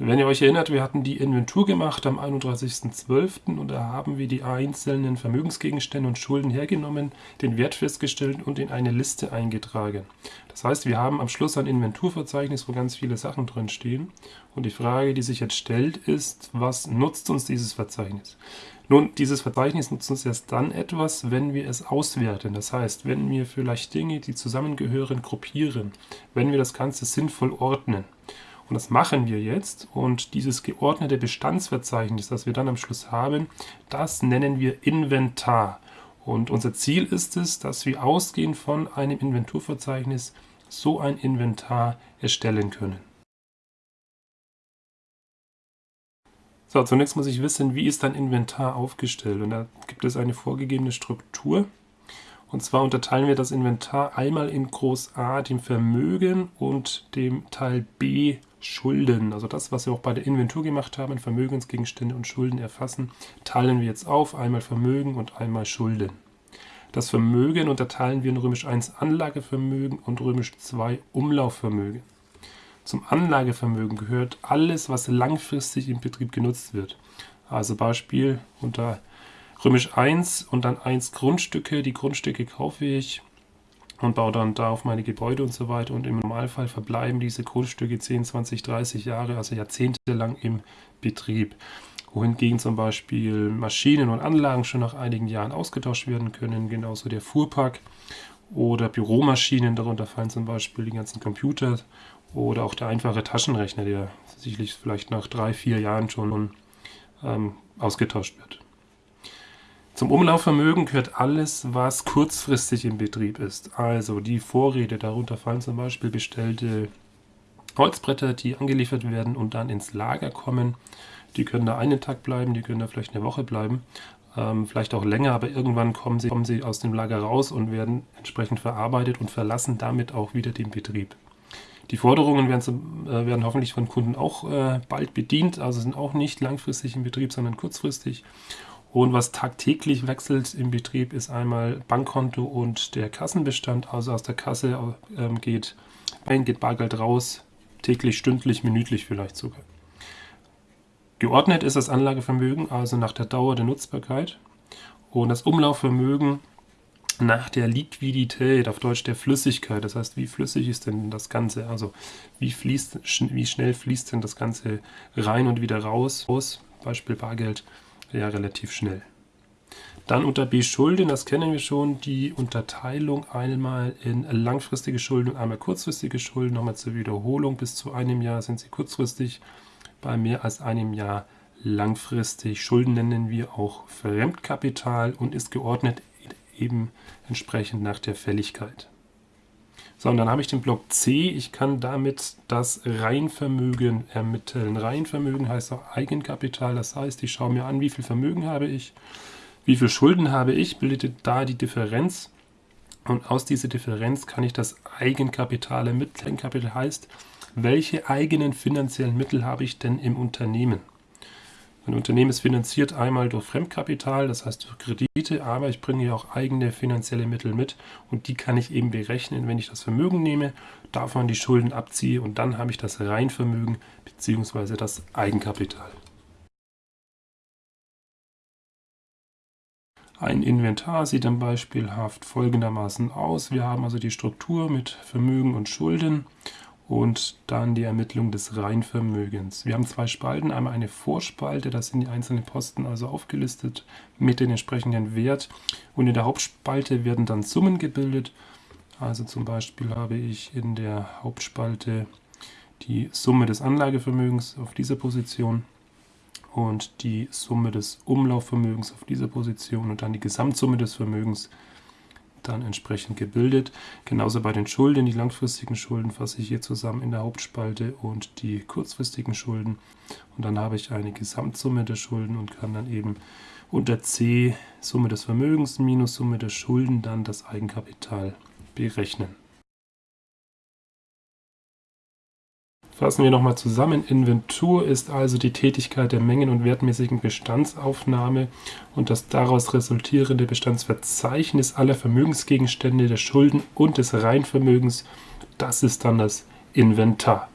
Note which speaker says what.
Speaker 1: Wenn ihr euch erinnert, wir hatten die Inventur gemacht am 31.12. und da haben wir die einzelnen Vermögensgegenstände und Schulden hergenommen, den Wert festgestellt und in eine Liste eingetragen. Das heißt, wir haben am Schluss ein Inventurverzeichnis, wo ganz viele Sachen drin stehen. Und die Frage, die sich jetzt stellt, ist, was nutzt uns dieses Verzeichnis? Nun, dieses Verzeichnis nutzt uns erst dann etwas, wenn wir es auswerten. Das heißt, wenn wir vielleicht Dinge, die zusammengehören, gruppieren, wenn wir das Ganze sinnvoll ordnen. Und das machen wir jetzt. Und dieses geordnete Bestandsverzeichnis, das wir dann am Schluss haben, das nennen wir Inventar. Und unser Ziel ist es, dass wir ausgehend von einem Inventurverzeichnis so ein Inventar erstellen können. So, zunächst muss ich wissen, wie ist ein Inventar aufgestellt. Und da gibt es eine vorgegebene Struktur. Und zwar unterteilen wir das Inventar einmal in Groß A, dem Vermögen, und dem Teil B, Schulden, also das, was wir auch bei der Inventur gemacht haben, Vermögensgegenstände und Schulden erfassen, teilen wir jetzt auf, einmal Vermögen und einmal Schulden. Das Vermögen unterteilen wir in römisch 1 Anlagevermögen und römisch 2 Umlaufvermögen. Zum Anlagevermögen gehört alles, was langfristig im Betrieb genutzt wird. Also Beispiel unter römisch 1 und dann 1 Grundstücke. Die Grundstücke kaufe ich und baue dann da auf meine Gebäude und so weiter. Und im Normalfall verbleiben diese Grundstücke 10, 20, 30 Jahre, also jahrzehntelang im Betrieb. Wohingegen zum Beispiel Maschinen und Anlagen schon nach einigen Jahren ausgetauscht werden können, genauso der Fuhrpark oder Büromaschinen, darunter fallen zum Beispiel die ganzen Computer oder auch der einfache Taschenrechner, der sicherlich vielleicht nach drei, vier Jahren schon ähm, ausgetauscht wird. Zum Umlaufvermögen gehört alles, was kurzfristig im Betrieb ist. Also die Vorräte, darunter fallen zum Beispiel bestellte Holzbretter, die angeliefert werden und dann ins Lager kommen. Die können da einen Tag bleiben, die können da vielleicht eine Woche bleiben, ähm, vielleicht auch länger, aber irgendwann kommen sie, kommen sie aus dem Lager raus und werden entsprechend verarbeitet und verlassen damit auch wieder den Betrieb. Die Forderungen werden, äh, werden hoffentlich von Kunden auch äh, bald bedient, also sind auch nicht langfristig im Betrieb, sondern kurzfristig. Und was tagtäglich wechselt im Betrieb, ist einmal Bankkonto und der Kassenbestand. Also aus der Kasse ähm, geht geht Bargeld raus, täglich, stündlich, minütlich vielleicht sogar. Geordnet ist das Anlagevermögen, also nach der Dauer der Nutzbarkeit. Und das Umlaufvermögen nach der Liquidität, auf Deutsch der Flüssigkeit. Das heißt, wie flüssig ist denn das Ganze? Also wie, fließt, wie schnell fließt denn das Ganze rein und wieder raus? Beispiel Bargeld ja relativ schnell. Dann unter B Schulden, das kennen wir schon, die Unterteilung einmal in langfristige Schulden und einmal kurzfristige Schulden. Nochmal zur Wiederholung, bis zu einem Jahr sind sie kurzfristig, bei mehr als einem Jahr langfristig. Schulden nennen wir auch Fremdkapital und ist geordnet eben entsprechend nach der Fälligkeit. So, und dann habe ich den Block C. Ich kann damit das Reinvermögen ermitteln. Reinvermögen heißt auch Eigenkapital. Das heißt, ich schaue mir an, wie viel Vermögen habe ich, wie viel Schulden habe ich, bildet da die Differenz. Und aus dieser Differenz kann ich das Eigenkapital ermitteln. Eigenkapital heißt, welche eigenen finanziellen Mittel habe ich denn im Unternehmen? Ein Unternehmen ist finanziert einmal durch Fremdkapital, das heißt durch Kredite, aber ich bringe ja auch eigene finanzielle Mittel mit und die kann ich eben berechnen, wenn ich das Vermögen nehme, davon die Schulden abziehe und dann habe ich das Reinvermögen bzw. das Eigenkapital. Ein Inventar sieht dann beispielhaft folgendermaßen aus. Wir haben also die Struktur mit Vermögen und Schulden und dann die Ermittlung des Reinvermögens. Wir haben zwei Spalten, einmal eine Vorspalte, da sind die einzelnen Posten also aufgelistet mit den entsprechenden Wert und in der Hauptspalte werden dann Summen gebildet. Also zum Beispiel habe ich in der Hauptspalte die Summe des Anlagevermögens auf dieser Position und die Summe des Umlaufvermögens auf dieser Position und dann die Gesamtsumme des Vermögens dann entsprechend gebildet. Genauso bei den Schulden. Die langfristigen Schulden fasse ich hier zusammen in der Hauptspalte und die kurzfristigen Schulden. Und dann habe ich eine Gesamtsumme der Schulden und kann dann eben unter C Summe des Vermögens minus Summe der Schulden dann das Eigenkapital berechnen. Fassen wir nochmal zusammen. Inventur ist also die Tätigkeit der mengen- und wertmäßigen Bestandsaufnahme und das daraus resultierende Bestandsverzeichnis aller Vermögensgegenstände, der Schulden und des Reinvermögens. Das ist dann das Inventar.